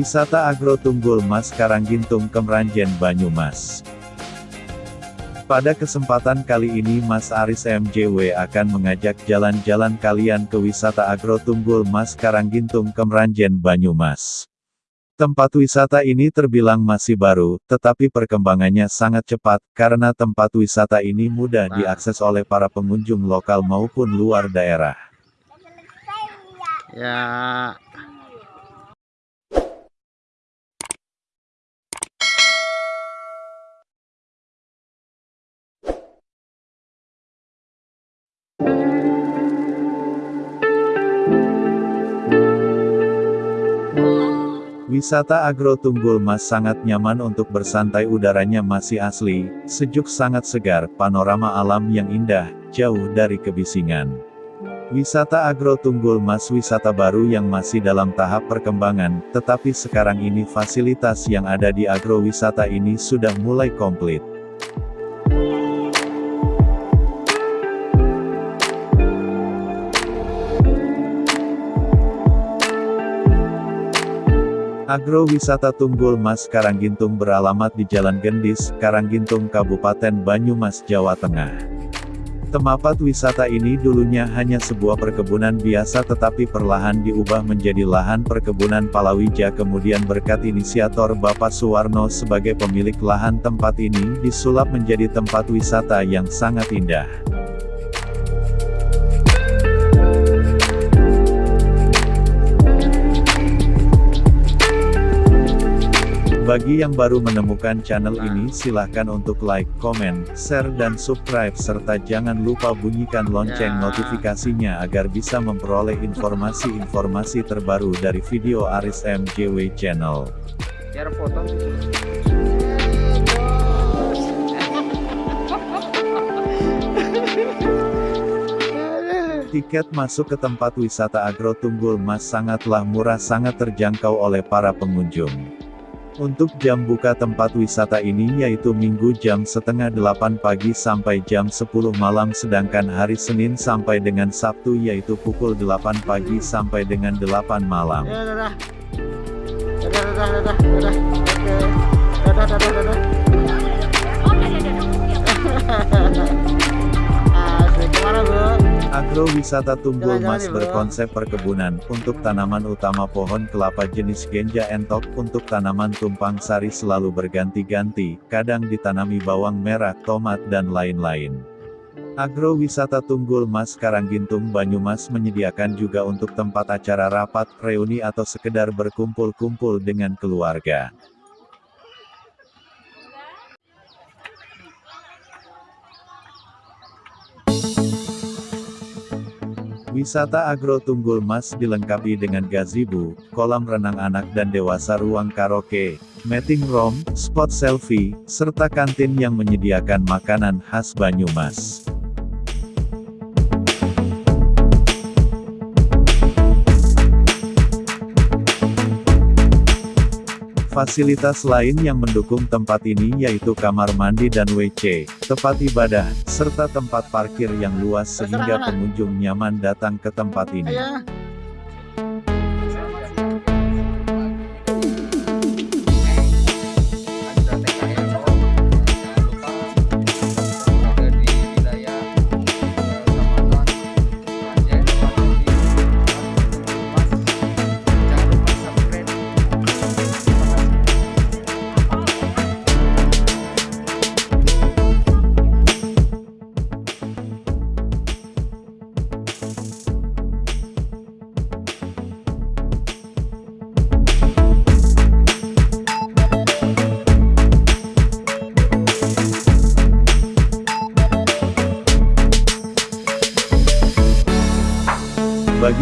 Wisata Agro Tunggul Mas Karanggintung Kemranjen Banyumas Pada kesempatan kali ini Mas Aris MJW akan mengajak jalan-jalan kalian ke wisata Agro Tunggul Mas Karanggintung Kemranjen Banyumas. Tempat wisata ini terbilang masih baru, tetapi perkembangannya sangat cepat, karena tempat wisata ini mudah diakses oleh para pengunjung lokal maupun luar daerah. Ya, Wisata Agro Tunggul Mas sangat nyaman untuk bersantai udaranya masih asli, sejuk sangat segar, panorama alam yang indah, jauh dari kebisingan. Wisata Agro Tunggul Mas wisata baru yang masih dalam tahap perkembangan, tetapi sekarang ini fasilitas yang ada di agrowisata ini sudah mulai komplit. Agrowisata Tunggul Mas Karanggintung beralamat di Jalan Gendis, Karanggintung Kabupaten Banyumas, Jawa Tengah. Tempat wisata ini dulunya hanya sebuah perkebunan biasa tetapi perlahan diubah menjadi lahan perkebunan palawija kemudian berkat inisiator Bapak Suwarno sebagai pemilik lahan tempat ini disulap menjadi tempat wisata yang sangat indah. Bagi yang baru menemukan channel ini silahkan untuk like, komen, share dan subscribe serta jangan lupa bunyikan lonceng Ya. notifikasinya agar bisa memperoleh informasi-informasi terbaru dari video Aris MJW Channel. biar foto. Tiket masuk ke tempat wisata Agro Tunggul Mas sangatlah murah sangat terjangkau oleh para pengunjung. Untuk jam buka tempat wisata ini yaitu Minggu jam setengah 8 pagi sampai jam 10 malam sedangkan hari Senin sampai dengan Sabtu yaitu pukul 8 pagi sampai dengan 8 malam. Ya, dadah. Dadah, dadah, dadah, dadah. Oke. Dadah, dadah, dadah. Agrowisata Tunggul Mas berkonsep perkebunan, untuk tanaman utama pohon kelapa jenis genja entok, untuk tanaman tumpang sari selalu berganti-ganti, kadang ditanami bawang merah, tomat dan lain-lain. Agrowisata Tunggul Mas Karanggintung Banyumas menyediakan juga untuk tempat acara rapat, reuni atau sekedar berkumpul-kumpul dengan keluarga. Wisata Agro Tunggul Mas dilengkapi dengan gazebo, kolam renang anak dan dewasa ruang karaoke, meeting room, spot selfie, serta kantin yang menyediakan makanan khas Banyumas. Fasilitas lain yang mendukung tempat ini yaitu kamar mandi dan WC, tempat ibadah, serta tempat parkir yang luas sehingga pengunjung nyaman datang ke tempat ini.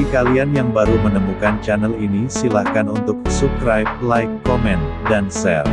Kalian yang baru menemukan channel ini silahkan untuk subscribe, like, komen, dan share.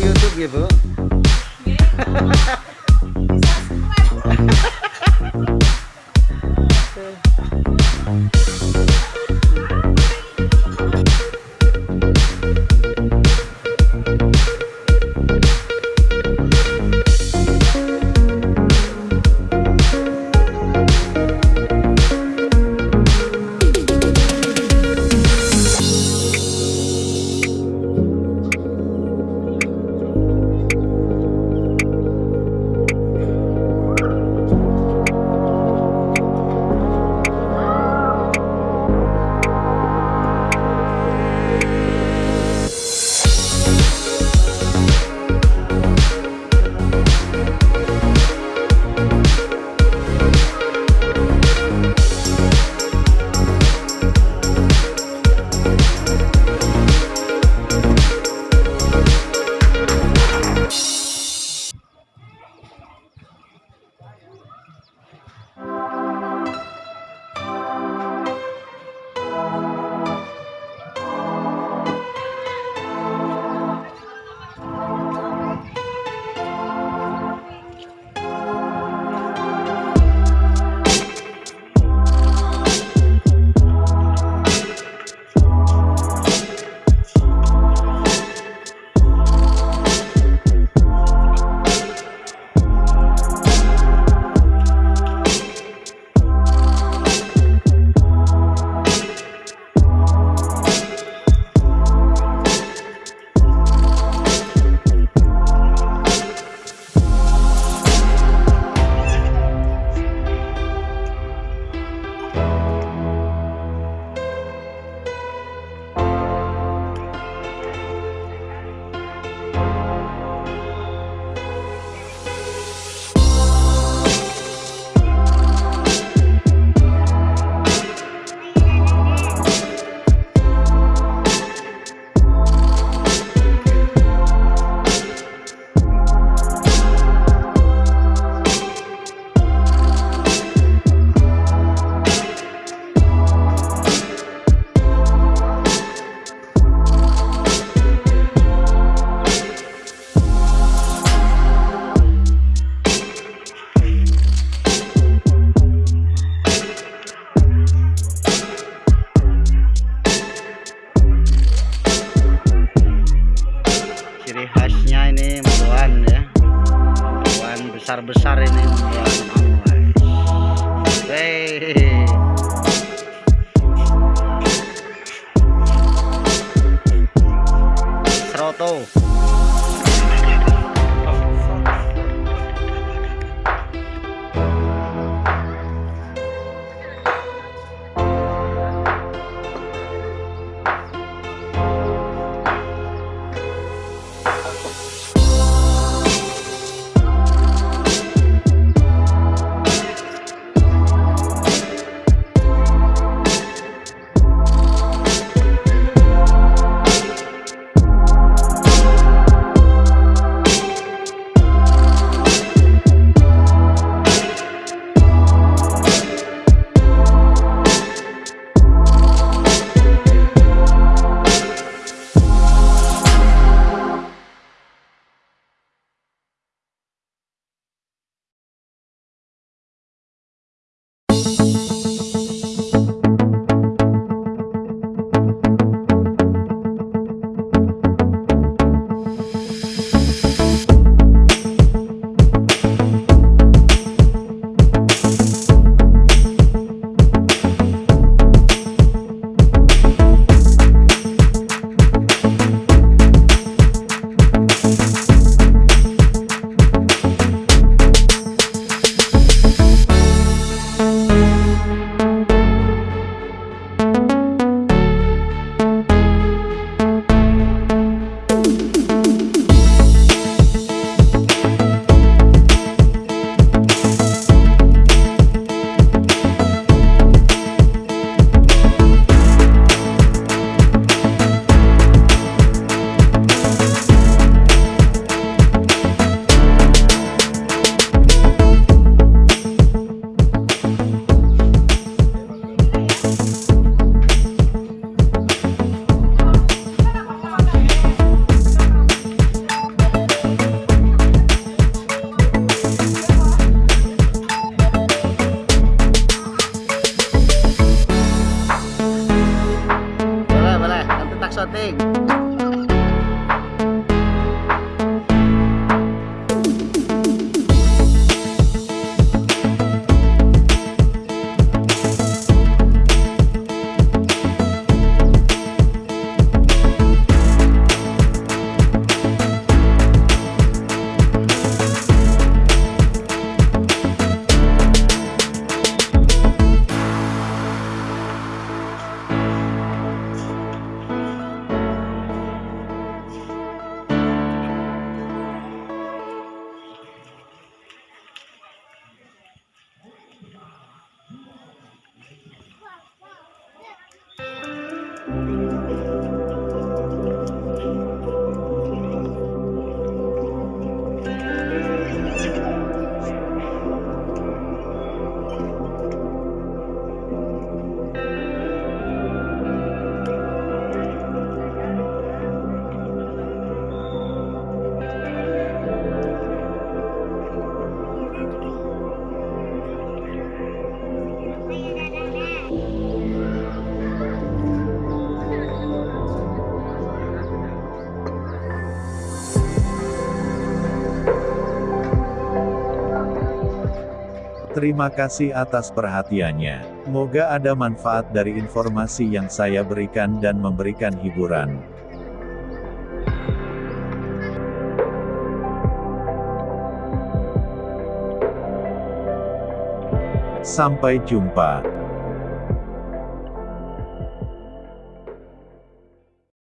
YouTube gitu. Terima kasih atas perhatiannya. Moga ada manfaat dari informasi yang saya berikan dan memberikan hiburan. Sampai jumpa.